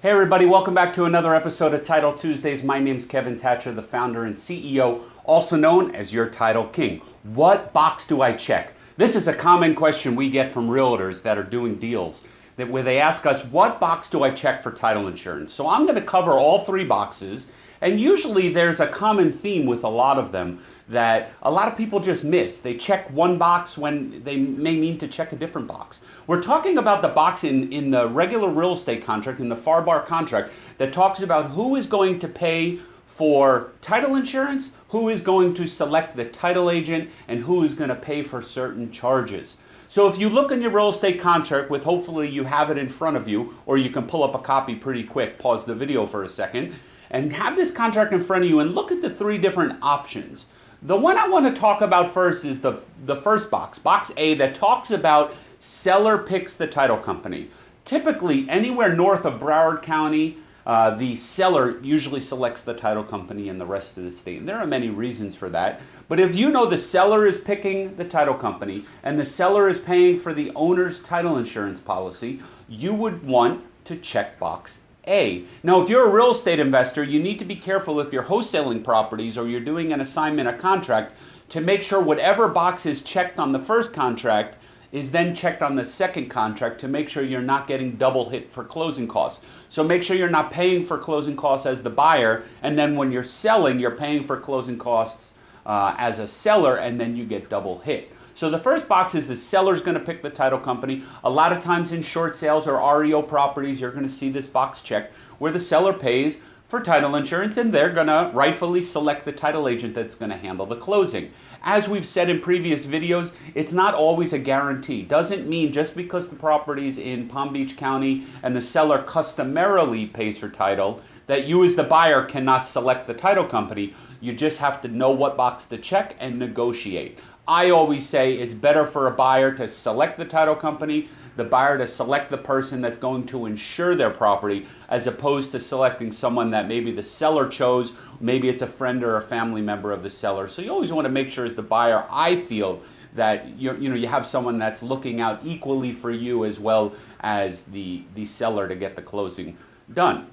Hey, everybody, welcome back to another episode of Title Tuesdays. My name's Kevin Thatcher, the founder and CEO, also known as your Title King. What box do I check? This is a common question we get from realtors that are doing deals that where they ask us, what box do I check for title insurance? So I'm going to cover all three boxes and usually there's a common theme with a lot of them that a lot of people just miss. They check one box when they may mean to check a different box. We're talking about the box in, in the regular real estate contract, in the FAR bar contract, that talks about who is going to pay for title insurance, who is going to select the title agent, and who is going to pay for certain charges. So if you look in your real estate contract with hopefully you have it in front of you, or you can pull up a copy pretty quick, pause the video for a second, and have this contract in front of you and look at the three different options. The one I want to talk about first is the, the first box, box A, that talks about seller picks the title company. Typically, anywhere north of Broward County, uh, the seller usually selects the title company in the rest of the state. And there are many reasons for that. But if you know the seller is picking the title company and the seller is paying for the owner's title insurance policy, you would want to check box a. Now, if you're a real estate investor, you need to be careful if you're wholesaling properties or you're doing an assignment, a contract, to make sure whatever box is checked on the first contract is then checked on the second contract to make sure you're not getting double hit for closing costs. So make sure you're not paying for closing costs as the buyer, and then when you're selling, you're paying for closing costs uh, as a seller, and then you get double hit. So the first box is the seller's going to pick the title company. A lot of times in short sales or REO properties, you're going to see this box checked where the seller pays for title insurance and they're going to rightfully select the title agent that's going to handle the closing. As we've said in previous videos, it's not always a guarantee. Doesn't mean just because the property's in Palm Beach County and the seller customarily pays for title that you as the buyer cannot select the title company. You just have to know what box to check and negotiate. I always say it's better for a buyer to select the title company, the buyer to select the person that's going to insure their property, as opposed to selecting someone that maybe the seller chose, maybe it's a friend or a family member of the seller. So you always want to make sure as the buyer, I feel, that you you know you have someone that's looking out equally for you as well as the the seller to get the closing done.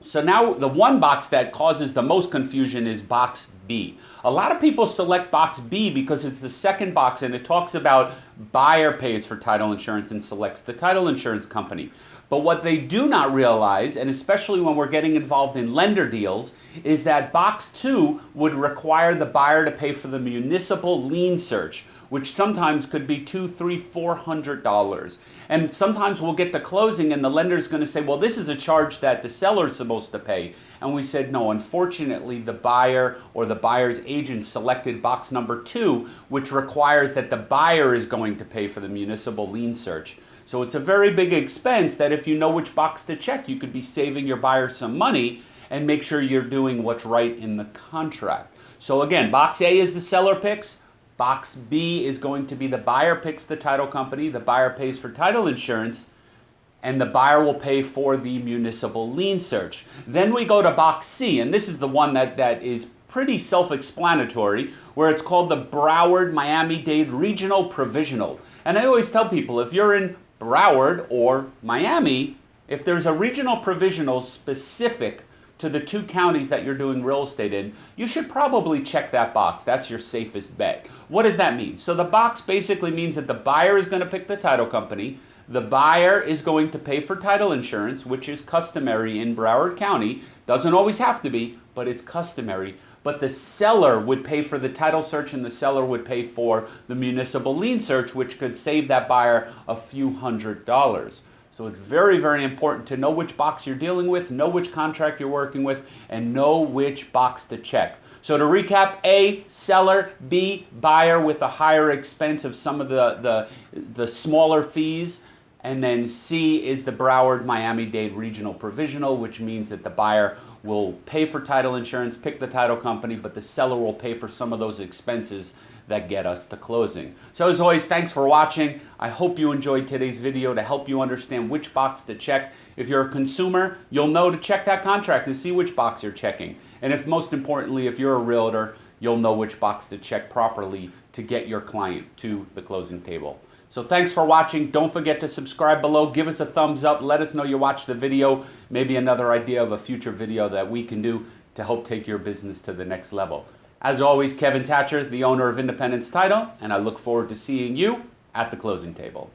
So now the one box that causes the most confusion is box B. A lot of people select box B because it's the second box and it talks about buyer pays for title insurance and selects the title insurance company. But what they do not realize, and especially when we're getting involved in lender deals, is that box two would require the buyer to pay for the municipal lien search, which sometimes could be two, three, four hundred dollars. And sometimes we'll get to closing and the lender's going to say, well, this is a charge that the seller's supposed to pay. And we said, no, unfortunately, the buyer or the buyer's agent selected box number two, which requires that the buyer is going to pay for the municipal lien search. So it's a very big expense that if you know which box to check, you could be saving your buyer some money and make sure you're doing what's right in the contract. So again, box A is the seller picks. Box B is going to be the buyer picks the title company, the buyer pays for title insurance, and the buyer will pay for the municipal lien search. Then we go to box C, and this is the one that, that is pretty self-explanatory, where it's called the Broward Miami-Dade Regional Provisional. And I always tell people, if you're in Broward or Miami, if there's a regional provisional specific to the two counties that you're doing real estate in, you should probably check that box. That's your safest bet. What does that mean? So the box basically means that the buyer is going to pick the title company. The buyer is going to pay for title insurance, which is customary in Broward County. Doesn't always have to be, but it's customary. But the seller would pay for the title search and the seller would pay for the municipal lien search, which could save that buyer a few hundred dollars. So it's very, very important to know which box you're dealing with, know which contract you're working with, and know which box to check. So to recap, A, seller, B, buyer with a higher expense of some of the, the, the smaller fees, and then C is the Broward Miami-Dade Regional Provisional, which means that the buyer will pay for title insurance, pick the title company, but the seller will pay for some of those expenses that get us to closing. So as always, thanks for watching. I hope you enjoyed today's video to help you understand which box to check. If you're a consumer, you'll know to check that contract and see which box you're checking. And if most importantly, if you're a realtor, you'll know which box to check properly to get your client to the closing table. So thanks for watching. Don't forget to subscribe below. Give us a thumbs up. Let us know you watched the video. Maybe another idea of a future video that we can do to help take your business to the next level. As always, Kevin Thatcher, the owner of Independence Title, and I look forward to seeing you at the closing table.